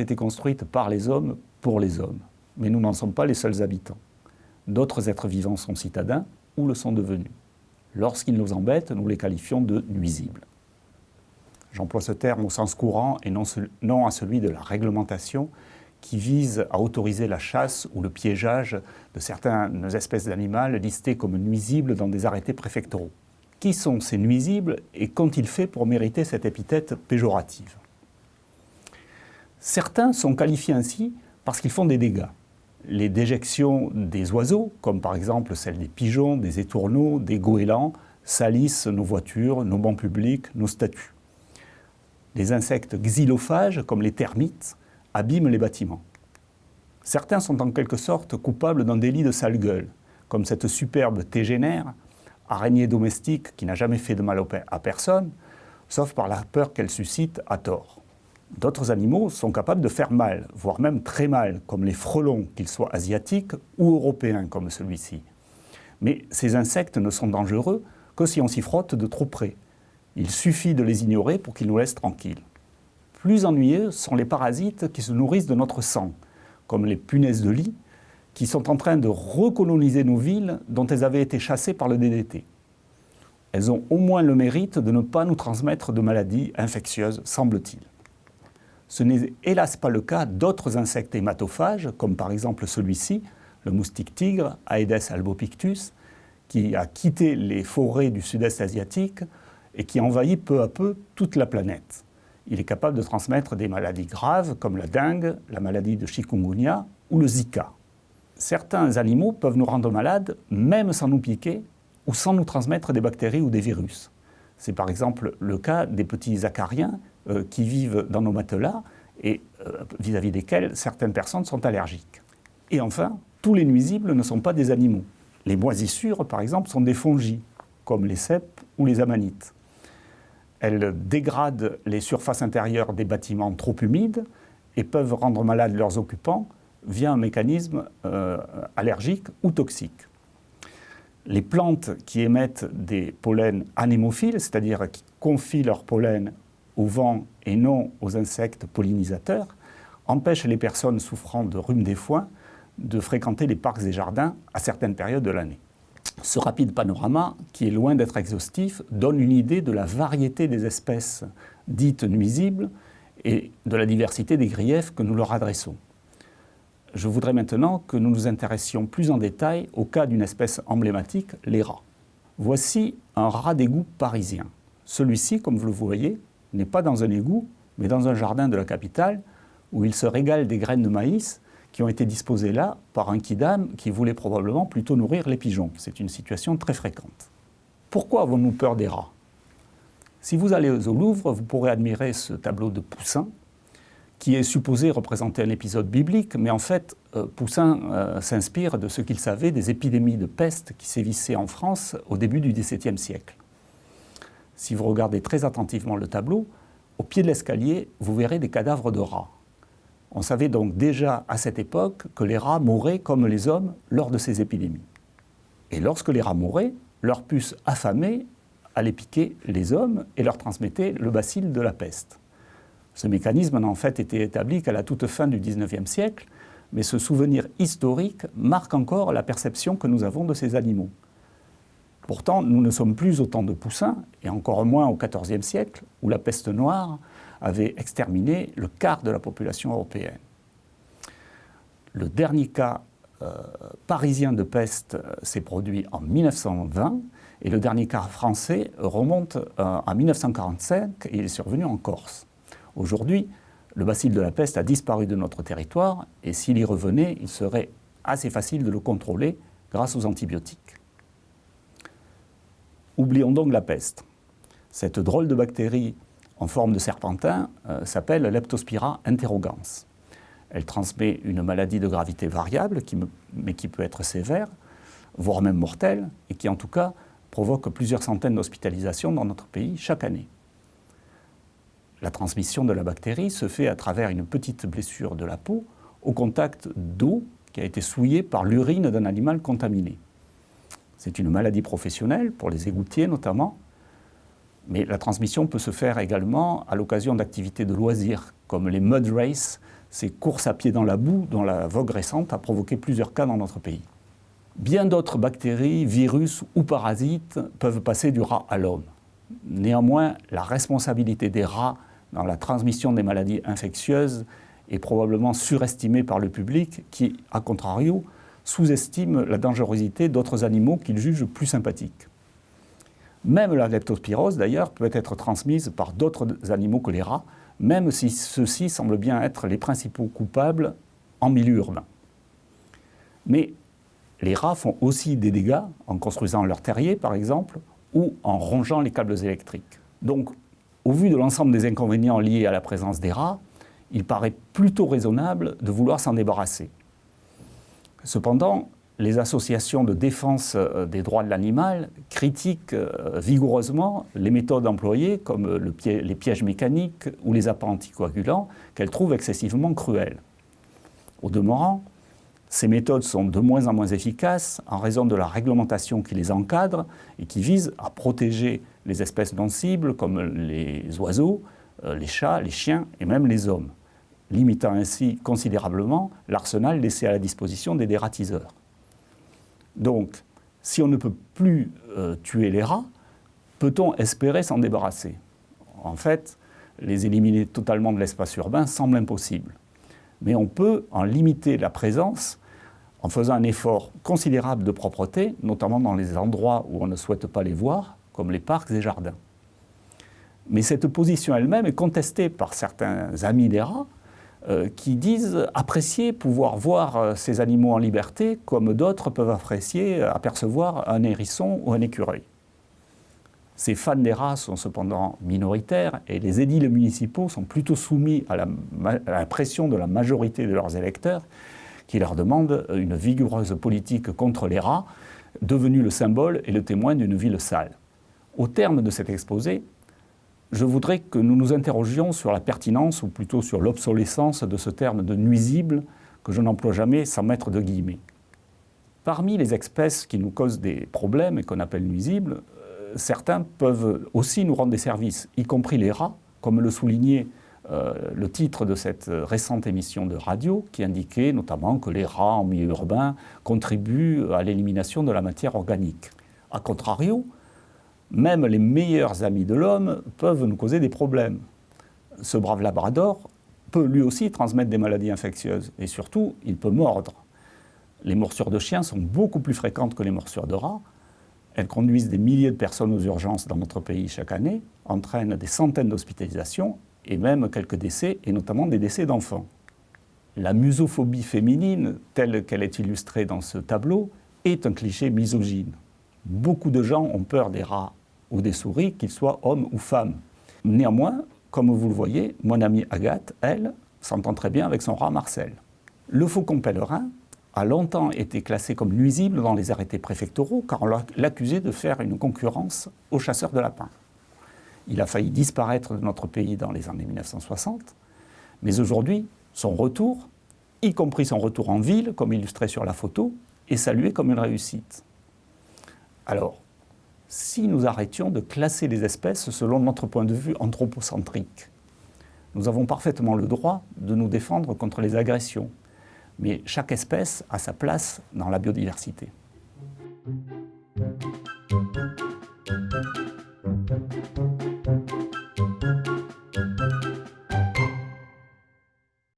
été construites par les hommes pour les hommes. Mais nous n'en sommes pas les seuls habitants. D'autres êtres vivants sont citadins ou le sont devenus. Lorsqu'ils nous embêtent, nous les qualifions de nuisibles. J'emploie ce terme au sens courant et non, à celui de la réglementation qui vise à autoriser la chasse ou le piégeage de certaines espèces d'animaux listées comme nuisibles dans des arrêtés préfectoraux. Qui sont ces nuisibles et qu'ont-ils fait pour mériter cette épithète péjorative? Certains sont qualifiés ainsi parce qu'ils font des dégâts. Les déjections des oiseaux, comme par exemple celles des pigeons, des étourneaux, des goélands, salissent nos voitures, nos bancs publics, nos statues. Les insectes xylophages, comme les termites, abîment les bâtiments. Certains sont en quelque sorte coupables d'un délit de sale gueule, comme cette superbe tégénère, araignée domestique qui n'a jamais fait de mal à personne, sauf par la peur qu'elle suscite à tort. D'autres animaux sont capables de faire mal, voire même très mal, comme les frelons, qu'ils soient asiatiques ou européens comme celui-ci. Mais ces insectes ne sont dangereux que si on s'y frotte de trop près. Il suffit de les ignorer pour qu'ils nous laissent tranquilles. Plus ennuyeux sont les parasites qui se nourrissent de notre sang, comme les punaises de lit, qui sont en train de recoloniser nos villes dont elles avaient été chassées par le DDT. Elles ont au moins le mérite de ne pas nous transmettre de maladies infectieuses, semble-t-il. Ce n'est hélas pas le cas d'autres insectes hématophages, comme par exemple celui-ci, le moustique tigre, Aedes albopictus, qui a quitté les forêts du sud-est asiatique et qui envahit peu à peu toute la planète il est capable de transmettre des maladies graves comme la dengue, la maladie de chikungunya ou le Zika. Certains animaux peuvent nous rendre malades même sans nous piquer ou sans nous transmettre des bactéries ou des virus. C'est par exemple le cas des petits acariens qui vivent dans nos matelas et euh, vis-à-vis desquels certaines personnes sont allergiques. Et enfin, tous les nuisibles ne sont pas des animaux. Les moisissures, par exemple, sont des fongies, comme les cèpes ou les amanites. Elles dégradent les surfaces intérieures des bâtiments trop humides et peuvent rendre malades leurs occupants via un mécanisme euh, allergique ou toxique. Les plantes qui émettent des pollens anémophiles, c'est-à-dire qui confient leur pollen au vent et non aux insectes pollinisateurs, empêchent les personnes souffrant de rhume des foins de fréquenter les parcs et jardins à certaines périodes de l'année. Ce rapide panorama, qui est loin d'être exhaustif, donne une idée de la variété des espèces dites nuisibles et de la diversité des griefs que nous leur adressons. Je voudrais maintenant que nous nous intéressions plus en détail au cas d'une espèce emblématique, les rats. Voici un rat d'égout parisien. Celui-ci, comme vous le voyez, n'est pas dans un égout, mais dans un jardin de la capitale, où il se régale des graines de maïs qui ont été disposés là par un kidam qui voulait probablement plutôt nourrir les pigeons. C'est une situation très fréquente. Pourquoi avons-nous peur des rats? Si vous allez au Louvre, vous pourrez admirer ce tableau de Poussin, qui est supposé représenter un épisode biblique, mais en fait, euh, Poussin euh, s'inspire de ce qu'il savait des épidémies de peste qui sévissaient en France au début du XVIIe siècle. Si vous regardez très attentivement le tableau, au pied de l'escalier, vous verrez des cadavres de rats. On savait donc déjà à cette époque que les rats mouraient comme les hommes lors de ces épidémies. Et lorsque les rats mouraient, leurs puces affamées allaient piquer les hommes et leur transmettaient le bacille de la peste. Ce mécanisme n'a en fait été établi qu'à la toute fin du XIXe siècle, mais ce souvenir historique marque encore la perception que nous avons de ces animaux. Pourtant, nous ne sommes plus autant de poussins, et encore moins au XIVe siècle, où la peste noire avait exterminé le quart de la population européenne. Le dernier cas euh, parisien de peste euh, s'est produit en 1920 et le dernier cas français remonte euh, à 1945 et il est survenu en Corse. Aujourd'hui, le bacille de la peste a disparu de notre territoire et s'il y revenait, il serait assez facile de le contrôler grâce aux antibiotiques. Oublions donc la peste. Cette drôle de bactérie en forme de serpentin euh, s'appelle Leptospira interrogans. Elle transmet une maladie de gravité variable, mais qui peut être sévère, voire même mortelle, et qui en tout cas provoque plusieurs centaines d'hospitalisations dans notre pays chaque année. La transmission de la bactérie se fait à travers une petite blessure de la peau au contact d'eau qui a été souillée par l'urine d'un animal contaminé. C'est une maladie professionnelle, pour les égoutiers notamment, mais la transmission peut se faire également à l'occasion d'activités de loisirs, comme les mud races, ces courses à pied dans la boue dont la vogue récente a provoqué plusieurs cas dans notre pays. Bien d'autres bactéries, virus ou parasites peuvent passer du rat à l'homme. Néanmoins, la responsabilité des rats dans la transmission des maladies infectieuses est probablement surestimée par le public qui, à contrario, sous-estime la dangerosité d'autres animaux qu'il juge plus sympathiques. Même la leptospirose, d'ailleurs, peut être transmise par d'autres animaux que les rats, même si ceux-ci semblent bien être les principaux coupables en milieu urbain. Mais les rats font aussi des dégâts en construisant leur terrier, par exemple, ou en rongeant les câbles électriques. Donc, au vu de l'ensemble des inconvénients liés à la présence des rats, il paraît plutôt raisonnable de vouloir s'en débarrasser. Cependant, les associations de défense euh, des droits de l'animal critiquent euh, vigoureusement les méthodes employées, comme les pièges mécaniques ou les appâts anticoagulants, qu'elles trouvent excessivement cruels. Au demeurant, ces méthodes sont de moins en moins efficaces en raison de la réglementation qui les encadre et qui vise à protéger les espèces non cibles comme les oiseaux, euh, les chats, les chiens et même les hommes, limitant ainsi considérablement l'arsenal laissé à la disposition des dératiseurs. Donc, si on ne peut plus euh, tuer les rats, peut-on espérer s'en débarrasser? En fait, les éliminer totalement de l'espace urbain semble impossible. Mais on peut en limiter la présence en faisant un effort considérable de propreté, notamment dans les endroits où on ne souhaite pas les voir, comme les parcs et jardins. Mais cette position elle-même est contestée par certains amis des rats, qui disent apprécier pouvoir voir euh, ces animaux en liberté comme d'autres peuvent apprécier euh, apercevoir un hérisson ou un écureuil. Ces fans des rats sont cependant minoritaires et les édiles municipaux sont plutôt soumis à la, à la pression de la majorité de leurs électeurs qui leur demandent une vigoureuse politique contre les rats, devenus le symbole et le témoin d'une ville sale. Au terme de cet exposé, je voudrais que nous nous interrogions sur la pertinence, ou plutôt sur l'obsolescence de ce terme de nuisible que je n'emploie jamais sans mettre de guillemets. Parmi les espèces qui nous causent des problèmes et qu'on appelle nuisibles, euh, certains peuvent aussi nous rendre des services, y compris les rats, comme le soulignait euh, le titre de cette récente émission de radio, qui indiquait notamment que les rats en milieu urbain contribuent à l'élimination de la matière organique. A contrario, même les meilleurs amis de l'homme peuvent nous causer des problèmes. Ce brave labrador peut lui aussi transmettre des maladies infectieuses et surtout, il peut mordre. Les morsures de chiens sont beaucoup plus fréquentes que les morsures de rats. Elles conduisent des milliers de personnes aux urgences dans notre pays chaque année, entraînent des centaines d'hospitalisations et même quelques décès, et notamment des décès d'enfants. La musophobie féminine, telle qu'elle est illustrée dans ce tableau, est un cliché misogyne. Beaucoup de gens ont peur des rats ou des souris, qu'ils soient hommes ou femmes. Néanmoins, comme vous le voyez, mon amie Agathe, elle, s'entend très bien avec son rat Marcel. Le faucon pèlerin a longtemps été classé comme nuisible dans les arrêtés préfectoraux car on l'accusait de faire une concurrence aux chasseurs de lapins. Il a failli disparaître de notre pays dans les années 1960, mais aujourd'hui, son retour, y compris son retour en ville, comme illustré sur la photo, est salué comme une réussite. Alors, si nous arrêtions de classer les espèces selon notre point de vue anthropocentrique. Nous avons parfaitement le droit de nous défendre contre les agressions, mais chaque espèce a sa place dans la biodiversité.